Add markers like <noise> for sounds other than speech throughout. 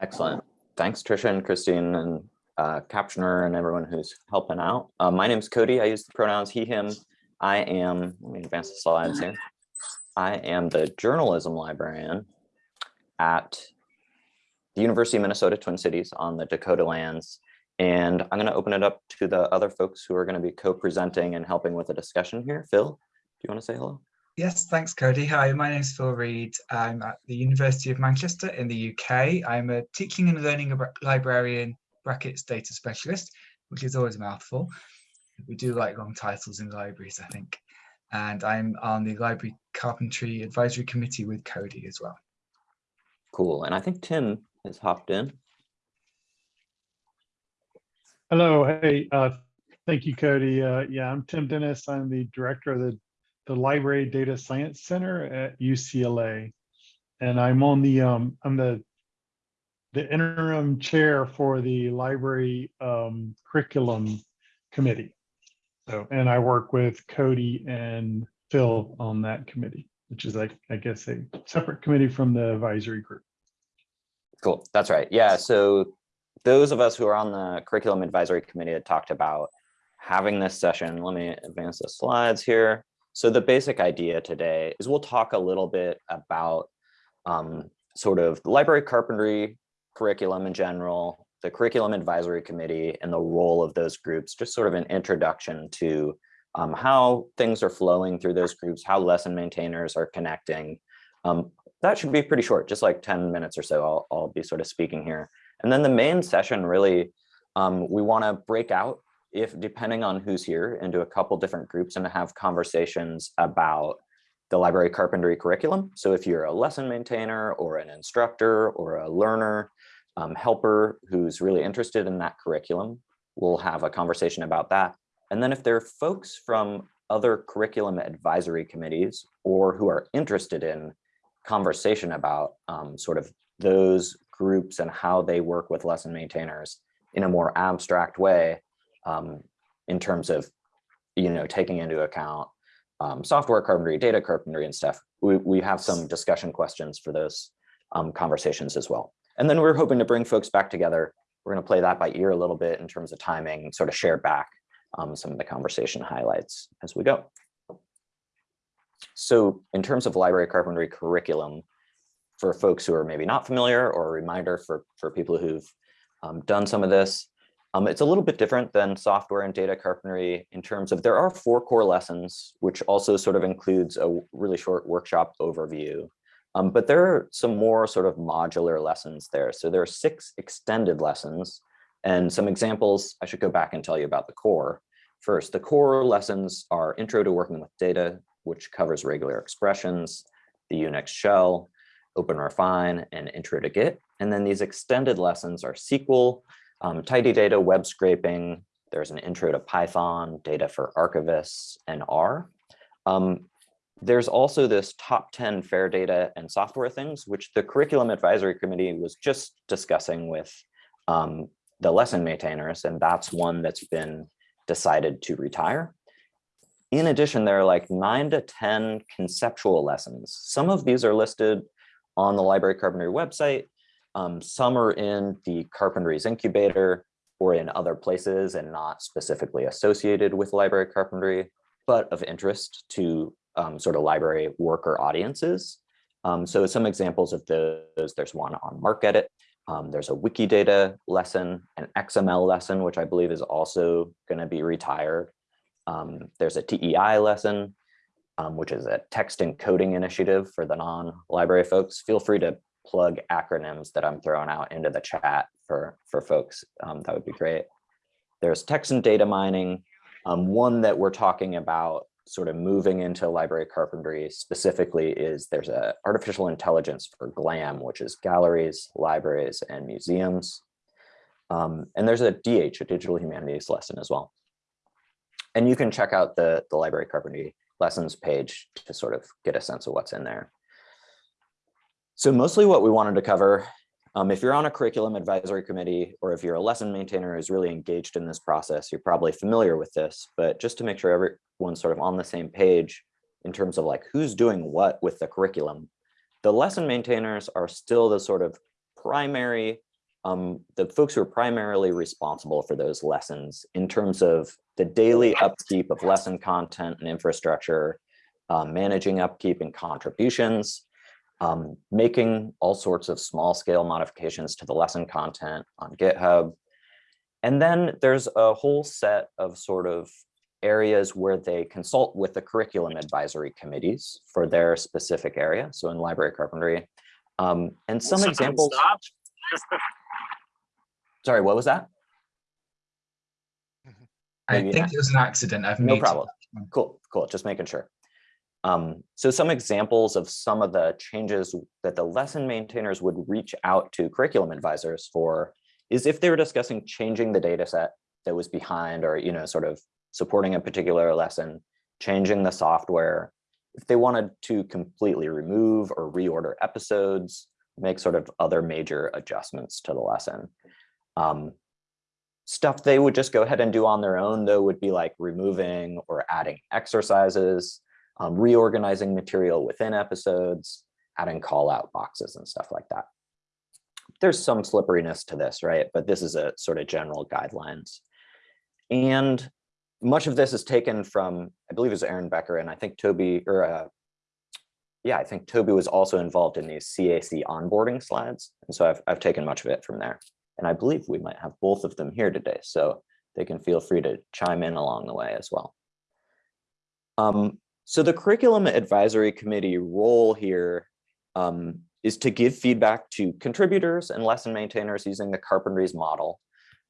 Excellent. Thanks, Trisha and Christine and uh, Captioner and everyone who's helping out. Uh, my name is Cody. I use the pronouns he, him. I am, let me advance the slides here. I am the journalism librarian at the University of Minnesota Twin Cities on the Dakota lands. And I'm going to open it up to the other folks who are going to be co-presenting and helping with the discussion here. Phil, do you want to say hello? Yes, thanks, Cody. Hi, my name is Phil Reed. I'm at the University of Manchester in the UK. I'm a teaching and learning librarian brackets data specialist, which is always a mouthful. We do like long titles in libraries, I think. And I'm on the Library Carpentry Advisory Committee with Cody as well. Cool. And I think Tim has hopped in. Hello. Hey, uh, thank you, Cody. Uh, yeah, I'm Tim Dennis. I'm the director of the, the Library Data Science Center at UCLA. And I'm on the, um, I'm the, the interim chair for the library um, curriculum committee. So, and I work with Cody and Phil on that committee, which is like, I guess, a separate committee from the advisory group. Cool. That's right. Yeah. So those of us who are on the curriculum advisory committee had talked about having this session. Let me advance the slides here. So the basic idea today is we'll talk a little bit about um, sort of the library carpentry curriculum in general, the curriculum advisory committee and the role of those groups, just sort of an introduction to um, how things are flowing through those groups, how lesson maintainers are connecting. Um, that should be pretty short, just like 10 minutes or so I'll, I'll be sort of speaking here. And then the main session really, um, we want to break out if depending on who's here into a couple different groups and have conversations about the library carpentry curriculum. So if you're a lesson maintainer or an instructor or a learner, um, helper who's really interested in that curriculum, we'll have a conversation about that. And then if there are folks from other curriculum advisory committees or who are interested in conversation about um, sort of those groups and how they work with lesson maintainers in a more abstract way um, in terms of, you know, taking into account um, software carpentry, data carpentry and stuff. We, we have some discussion questions for those um, conversations as well. And then we're hoping to bring folks back together. We're going to play that by ear a little bit in terms of timing, sort of share back um, some of the conversation highlights as we go. So in terms of library carpentry curriculum, for folks who are maybe not familiar or a reminder for, for people who've um, done some of this. Um, it's a little bit different than software and data carpentry in terms of there are four core lessons, which also sort of includes a really short workshop overview. Um, but there are some more sort of modular lessons there. So there are six extended lessons and some examples. I should go back and tell you about the core. First, the core lessons are intro to working with data, which covers regular expressions, the Unix shell, OpenRefine, and Intro to Git. And then these extended lessons are SQL, um, tidy data, web scraping. There's an intro to Python, data for archivists, and R. Um, there's also this top 10 fair data and software things, which the curriculum advisory committee was just discussing with um, the lesson maintainers, and that's one that's been decided to retire. In addition, there are like nine to 10 conceptual lessons. Some of these are listed on the Library Carpentry website. Um, some are in the Carpentries Incubator or in other places and not specifically associated with library carpentry, but of interest to um, sort of library worker audiences. Um, so some examples of those, there's one on MarcEdit, um, there's a Wikidata lesson, an XML lesson, which I believe is also going to be retired. Um, there's a TEI lesson, um, which is a text encoding initiative for the non-library folks. Feel free to plug acronyms that I'm throwing out into the chat for, for folks. Um, that would be great. There's text and data mining. Um, one that we're talking about sort of moving into library carpentry specifically is there's a artificial intelligence for GLAM, which is galleries, libraries, and museums. Um, and there's a DH, a digital humanities lesson as well. And you can check out the, the library carpentry lessons page to sort of get a sense of what's in there. So mostly what we wanted to cover, um, if you're on a curriculum advisory committee or if you're a lesson maintainer who's really engaged in this process, you're probably familiar with this, but just to make sure everyone's sort of on the same page in terms of like who's doing what with the curriculum, the lesson maintainers are still the sort of primary um, the folks who are primarily responsible for those lessons in terms of the daily upkeep of lesson content and infrastructure, um, managing upkeep and contributions, um, making all sorts of small scale modifications to the lesson content on GitHub. And then there's a whole set of sort of areas where they consult with the curriculum advisory committees for their specific area. So in library carpentry, um, and some Someone examples. stop. <laughs> Sorry, what was that? I Maybe think not. it was an accident. I've No muted problem. Cool, cool, just making sure. Um, so some examples of some of the changes that the lesson maintainers would reach out to curriculum advisors for is if they were discussing changing the data set that was behind or, you know, sort of supporting a particular lesson, changing the software, if they wanted to completely remove or reorder episodes, make sort of other major adjustments to the lesson. Um, stuff they would just go ahead and do on their own though would be like removing or adding exercises, um, reorganizing material within episodes, adding call out boxes and stuff like that. There's some slipperiness to this, right? But this is a sort of general guidelines. And much of this is taken from, I believe it was Erin Becker and I think Toby, or uh, yeah, I think Toby was also involved in these CAC onboarding slides. And so I've, I've taken much of it from there. And I believe we might have both of them here today, so they can feel free to chime in along the way as well. Um, so the curriculum advisory committee role here um, is to give feedback to contributors and lesson maintainers using the Carpentries model.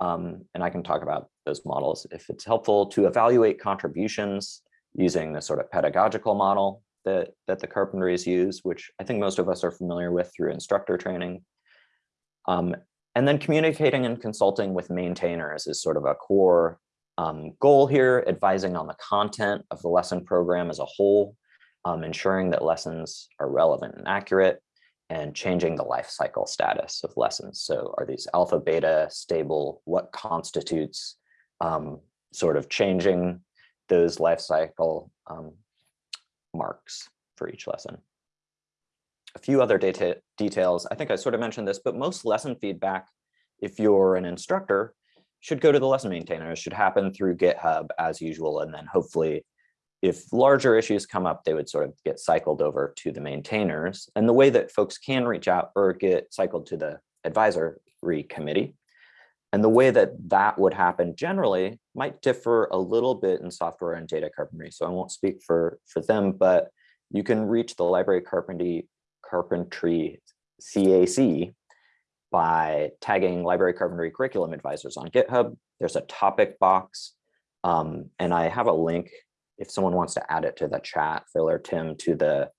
Um, and I can talk about those models if it's helpful to evaluate contributions using the sort of pedagogical model that, that the Carpentries use, which I think most of us are familiar with through instructor training. Um, and then communicating and consulting with maintainers is sort of a core um, goal here, advising on the content of the lesson program as a whole, um, ensuring that lessons are relevant and accurate, and changing the life cycle status of lessons. So are these alpha, beta, stable? What constitutes um, sort of changing those life cycle um, marks for each lesson? a few other data details. I think I sort of mentioned this, but most lesson feedback, if you're an instructor, should go to the lesson maintainers, should happen through GitHub as usual. And then hopefully, if larger issues come up, they would sort of get cycled over to the maintainers. And the way that folks can reach out or get cycled to the advisory committee. And the way that that would happen generally might differ a little bit in software and data carpentry. So I won't speak for, for them, but you can reach the library carpentry Carpentry CAC by tagging Library Carpentry Curriculum Advisors on GitHub. There's a topic box, um, and I have a link if someone wants to add it to the chat, Phil or Tim, to the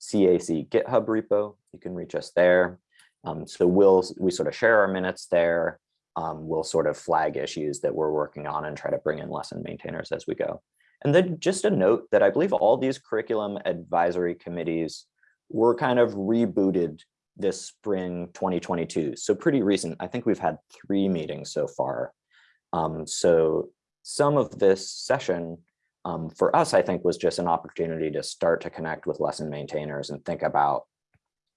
CAC GitHub repo. You can reach us there. Um, so we'll we sort of share our minutes there. Um, we'll sort of flag issues that we're working on and try to bring in lesson maintainers as we go. And then just a note that I believe all these curriculum advisory committees were kind of rebooted this spring 2022. So pretty recent. I think we've had three meetings so far. Um, so some of this session um, for us, I think, was just an opportunity to start to connect with lesson maintainers and think about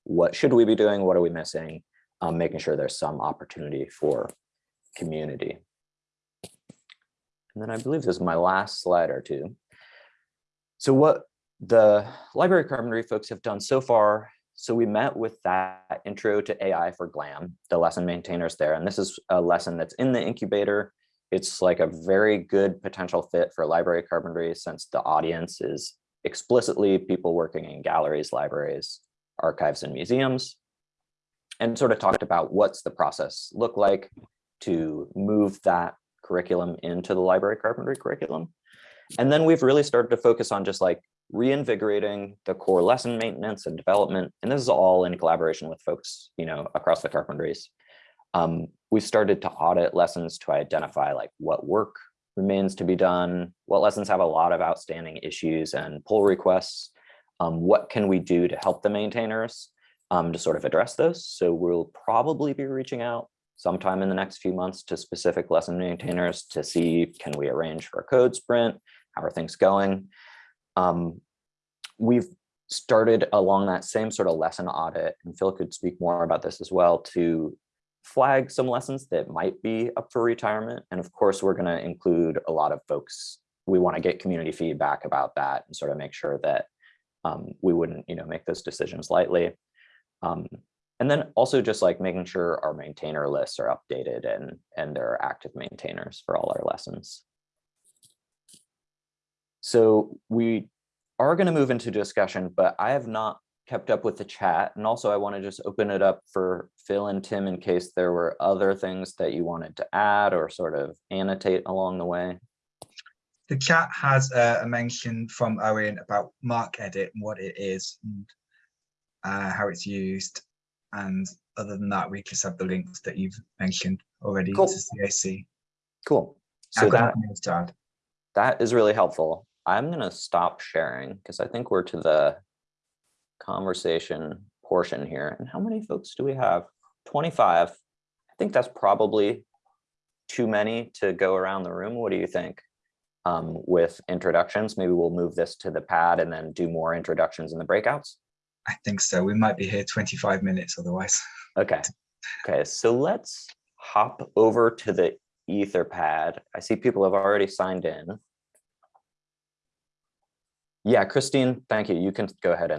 what should we be doing? What are we missing? Um, making sure there's some opportunity for community. And then I believe this is my last slide or two. So what the library carpentry folks have done so far. So we met with that intro to AI for GLAM, the lesson maintainers there. And this is a lesson that's in the incubator. It's like a very good potential fit for library carpentry since the audience is explicitly people working in galleries, libraries, archives, and museums. And sort of talked about what's the process look like to move that curriculum into the library carpentry curriculum. And then we've really started to focus on just like reinvigorating the core lesson maintenance and development. And this is all in collaboration with folks, you know, across the carpentries. Um, we've started to audit lessons to identify like what work remains to be done, what lessons have a lot of outstanding issues and pull requests, um, what can we do to help the maintainers um, to sort of address those. So we'll probably be reaching out sometime in the next few months to specific lesson maintainers to see, can we arrange for a code sprint? How are things going? Um, we've started along that same sort of lesson audit, and Phil could speak more about this as well, to flag some lessons that might be up for retirement. And of course, we're gonna include a lot of folks. We want to get community feedback about that and sort of make sure that um, we wouldn't, you know, make those decisions lightly. Um, and then also just like making sure our maintainer lists are updated and, and there are active maintainers for all our lessons. So we are going to move into discussion, but I have not kept up with the chat. And also I want to just open it up for Phil and Tim in case there were other things that you wanted to add or sort of annotate along the way. The chat has uh, a mention from Owen about MarcEdit and what it is and uh, how it's used. And other than that, we just have the links that you've mentioned already Cool. to CAC. Cool. So that, nothing else to add. that is really helpful. I'm going to stop sharing because I think we're to the conversation portion here. And how many folks do we have? 25. I think that's probably too many to go around the room. What do you think? Um, with introductions, maybe we'll move this to the pad and then do more introductions in the breakouts. I think so. We might be here 25 minutes otherwise. Okay. Okay, so let's hop over to the Etherpad. I see people have already signed in. Yeah, Christine, thank you. You can go ahead and